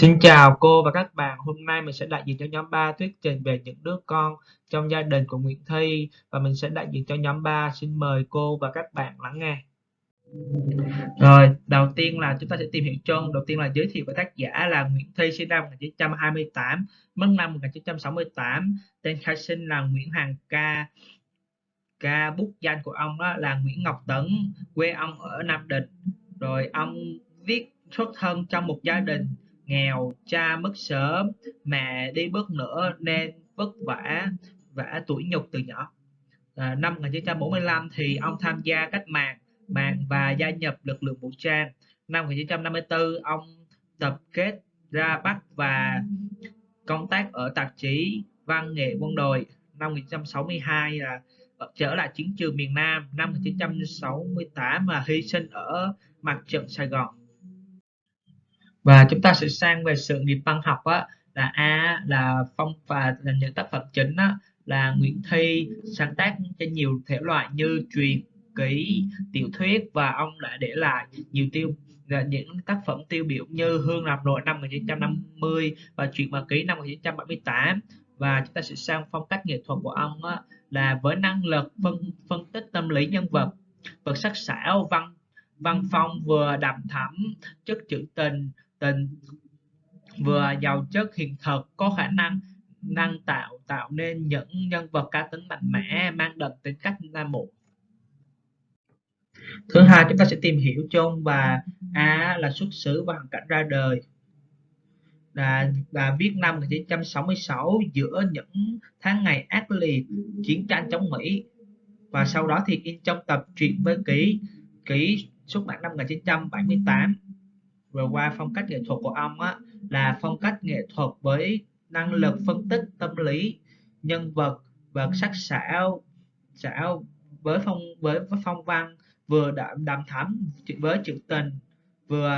Xin chào cô và các bạn, hôm nay mình sẽ đại diện cho nhóm 3 thuyết trình về những đứa con trong gia đình của Nguyễn Thi và mình sẽ đại diện cho nhóm 3. Xin mời cô và các bạn lắng nghe. Rồi, đầu tiên là chúng ta sẽ tìm hiểu chung. Đầu tiên là giới thiệu về tác giả là Nguyễn Thi sinh năm 1928, mất năm 1968. Tên khai sinh là Nguyễn Hoàng Ca. Ca bút danh của ông đó là Nguyễn Ngọc Tấn, quê ông ở Nam Định. Rồi ông viết xuất thân trong một gia đình nghèo cha mất sớm mẹ đi bước nữa nên vất vả vả tuổi nhục từ nhỏ. À, năm 1945 thì ông tham gia cách mạng mạng và gia nhập lực lượng vũ trang. Năm 1954 ông tập kết ra Bắc và công tác ở tạp chí Văn nghệ quân đội. Năm 1962 là trở lại chiến trường miền Nam. Năm 1968 mà hy sinh ở mặt trận Sài Gòn và chúng ta sẽ sang về sự nghiệp văn học á là a là phong và là những tác phẩm chính á là Nguyễn Thi sáng tác trên nhiều thể loại như truyền ký tiểu thuyết và ông đã để lại nhiều tiêu những tác phẩm tiêu biểu như Hương Lạp Nội năm 1950 và Chuyện và ký năm 1978 và chúng ta sẽ sang phong cách nghệ thuật của ông á, là với năng lực phân phân tích tâm lý nhân vật vật sắc sảo văn văn phong vừa đậm thẳm chất trữ tình tình. Vừa giàu chất hiện thực có khả năng năng tạo tạo nên những nhân vật cá tính mạnh mẽ mang đậm tính cách nam bộ. Thứ hai chúng ta sẽ tìm hiểu chung và a là xuất xứ và hoàn cảnh ra đời. Là, là viết năm 1966 giữa những tháng ngày ác liệt chiến tranh chống Mỹ. Và sau đó thì in trong tập truyện với ký ký xuất bản năm 1978 vừa qua phong cách nghệ thuật của ông á là phong cách nghệ thuật với năng lực phân tích tâm lý nhân vật và sắc sảo sảo với phong với, với phong văn vừa đậm đậm thắm với trữ tình vừa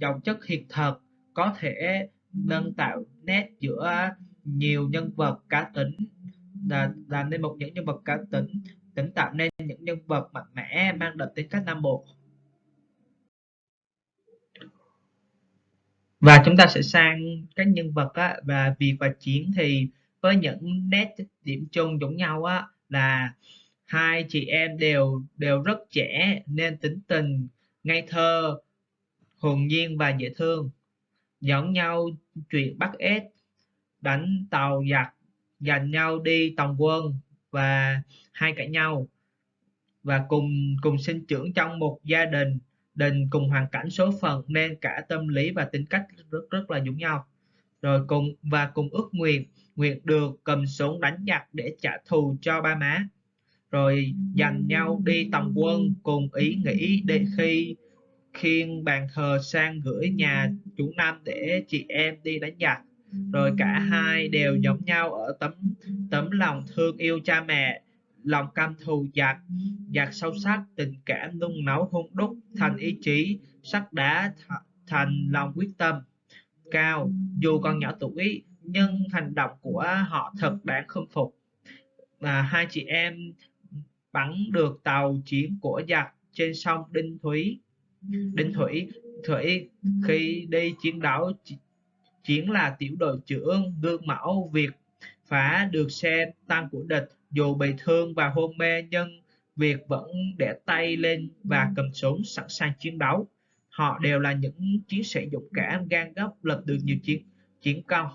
giàu chất hiện thực có thể nâng tạo nét giữa nhiều nhân vật cá tính là làm nên một những nhân vật cá tính tính tạo nên những nhân vật mạnh mẽ mang đậm tính cách nam bộ. Và chúng ta sẽ sang các nhân vật á, và việc và chiến thì với những nét điểm chung giống nhau á là hai chị em đều đều rất trẻ nên tính tình ngây thơ hồn nhiên và dễ thương. Dẫn nhau chuyện bắt ếch đánh tàu giặc giành nhau đi tòng quân và hai cãi nhau. Và cùng cùng sinh trưởng trong một gia đình đình cùng hoàn cảnh số phận nên cả tâm lý và tính cách rất rất là giống nhau. Rồi cùng, và cùng ước nguyện nguyện được cầm súng đánh giặc để trả thù cho ba má. Rồi dành nhau đi tòng quân, cùng ý nghĩ để khi, khiêng bàn thờ sang gửi nhà chủ nam để chị em đi đánh giặc rồi cả hai đều giống nhau ở tấm tấm lòng thương yêu cha mẹ lòng căm thù giặc giặc sâu sắc tình cảm nung nấu hung đúc thành ý chí sắt đá th thành lòng quyết tâm. Cao dù còn nhỏ tuổi nhưng hành động của họ thật đáng khâm phục. À, hai chị em bắn được tàu chiến của giặc trên sông Đinh Thủy. Đinh Thủy Thủy khi đi chiến đấu chiến là tiểu đội trưởng gương mẫu việc phá được xe tăng của địch dù bị thương và hôn mê nhưng Việt vẫn để tay lên và cầm súng sẵn sàng chiến đấu. Họ đều là những chiến sĩ dũng cảm, gan góc, lập được nhiều chiến chiến công.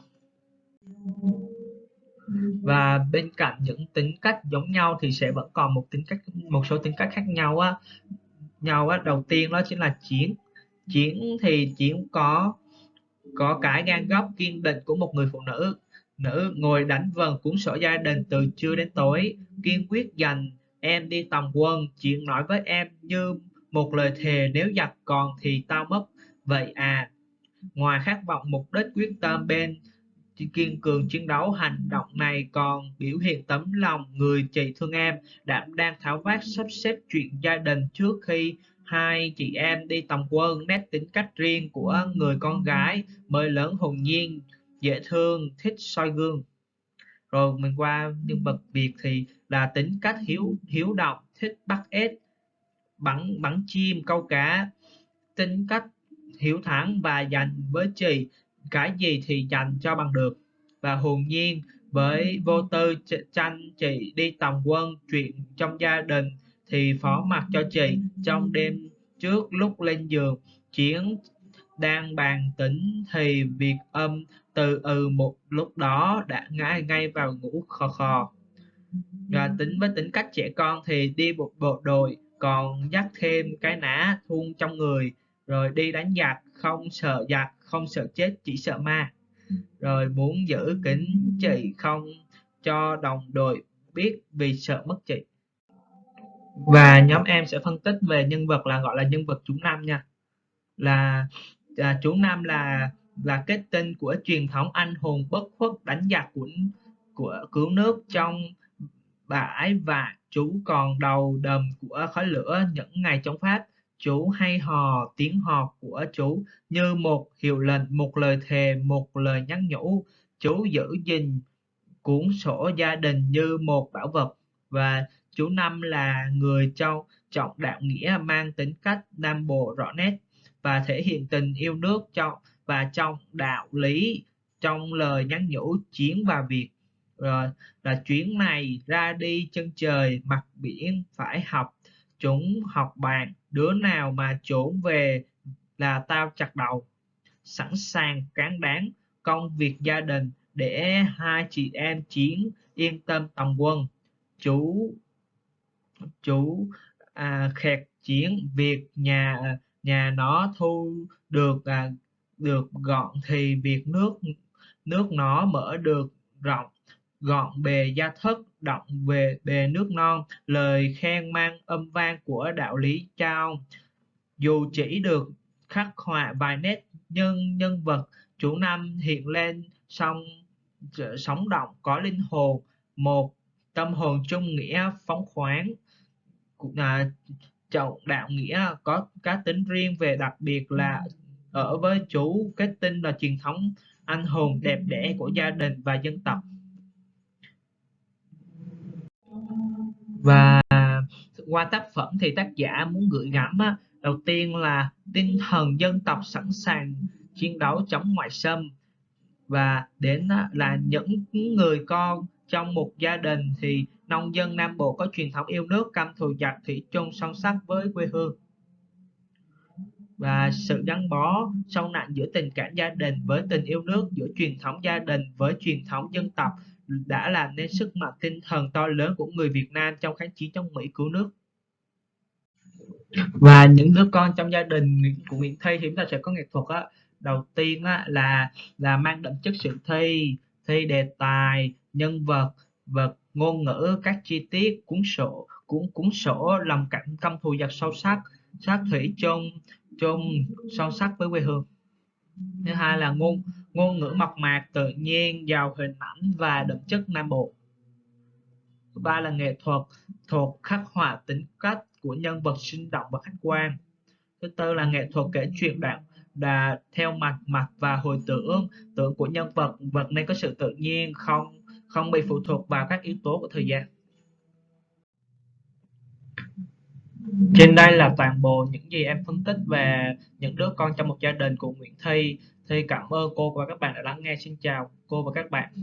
Và bên cạnh những tính cách giống nhau thì sẽ vẫn còn một tính cách một số tính cách khác nhau á. Nhau á, đầu tiên đó chính là chiến. Chiến thì chiến có có cái gan góc kiên định của một người phụ nữ Nữ ngồi đánh vần cuốn sổ gia đình từ trưa đến tối, kiên quyết dành em đi tòng quân, chuyện nói với em như một lời thề nếu giặc còn thì tao mất. Vậy à, ngoài khát vọng mục đích quyết tâm bên kiên cường chiến đấu hành động này còn biểu hiện tấm lòng người chị thương em đảm đang tháo vát sắp xếp chuyện gia đình trước khi hai chị em đi tòng quân nét tính cách riêng của người con gái mới lớn hồn nhiên dễ thương thích soi gương. Rồi mình qua nhân vật Việt thì là tính cách hiếu hiếu động thích bắt ếch bắn bắn chim câu cá. Tính cách hiếu thắng và dành với chị cái gì thì dành cho bằng được. Và hồn nhiên với vô tư tranh chị đi tòng quân chuyện trong gia đình thì phó mặc cho chị trong đêm trước lúc lên giường chiến đang bàn tính thì việc âm từ ừ một lúc đó đã ngã ngay vào ngủ khò khò. Và tính với tính cách trẻ con thì đi một bộ đội còn dắt thêm cái nã thun trong người rồi đi đánh giặc không sợ giặc không sợ chết chỉ sợ ma. Rồi muốn giữ kính chị không cho đồng đội biết vì sợ mất chị. Và nhóm em sẽ phân tích về nhân vật là gọi là nhân vật chú năm nha. Là, à, chú nam là là kết tinh của truyền thống anh hùng bất khuất đánh giặc của của cứu nước trong bãi và chú còn đầu đầm của khói lửa những ngày chống Pháp. Chú hay hò tiếng hò của chú như một hiệu lệnh một lời thề một lời nhắn nhủ. Chú giữ gìn cuốn sổ gia đình như một bảo vật. Và chú năm là người châu trọng đạo nghĩa mang tính cách nam bộ rõ nét và thể hiện tình yêu nước trong và trong đạo lý trong lời nhắn nhủ chiến và việc. Rồi là chuyến này ra đi chân trời mặt biển phải học chúng học bàn đứa nào mà trốn về là tao chặt đầu. Sẵn sàng cán đáng công việc gia đình để hai chị em chiến yên tâm tòng quân. Chú chú à, khẹt chiến việc nhà nhà nó thu được à, được gọn thì việc nước nước nó mở được rộng gọn bề gia thất động về bề nước non lời khen mang âm vang của đạo lý trao. Dù chỉ được khắc họa vài nét nhân nhân vật chủ năm hiện lên song sống động có linh hồn một tâm hồn trung nghĩa phóng khoáng à, trọng đạo nghĩa có cá tính riêng về đặc biệt là ở với chú kết tinh là truyền thống anh hùng đẹp đẽ của gia đình và dân tộc. Và qua tác phẩm thì tác giả muốn gửi gắm á, đầu tiên là tinh thần dân tộc sẵn sàng chiến đấu chống ngoại xâm và đến là những người con trong một gia đình thì nông dân Nam Bộ có truyền thống yêu nước căm thù giặc thủy chung song sắc với quê hương. Và sự gắn bó sâu nặng giữa tình cảm gia đình với tình yêu nước giữa truyền thống gia đình với truyền thống dân tộc đã làm nên sức mạnh tinh thần to lớn của người Việt Nam trong kháng chiến chống Mỹ cứu nước. Và những đứa con trong gia đình của Nguyễn Thi thì chúng ta sẽ có nghệ thuật á. Đầu tiên á, là là mang đậm chất sự thi thi đề tài nhân vật vật ngôn ngữ, các chi tiết cuốn sổ, cuốn cuốn sổ lòng cảm căm thù giặc sâu sắc, sát thủy chung chung sâu sắc với quê hương. Thứ hai là ngôn ngôn ngữ mộc mạc, tự nhiên, giàu hình ảnh và đậm chất nam bộ. Thứ ba là nghệ thuật thuật khắc họa tính cách của nhân vật sinh động và khách quan. Thứ tư là nghệ thuật kể chuyện đoạn đà theo mạch mạch và hồi tưởng tưởng của nhân vật vật nên có sự tự nhiên, không không bị phụ thuộc vào các yếu tố của thời gian. Trên đây là toàn bộ những gì em phân tích về những đứa con trong một gia đình của Nguyễn Thi. Thi, cảm ơn cô và các bạn đã lắng nghe. Xin chào cô và các bạn.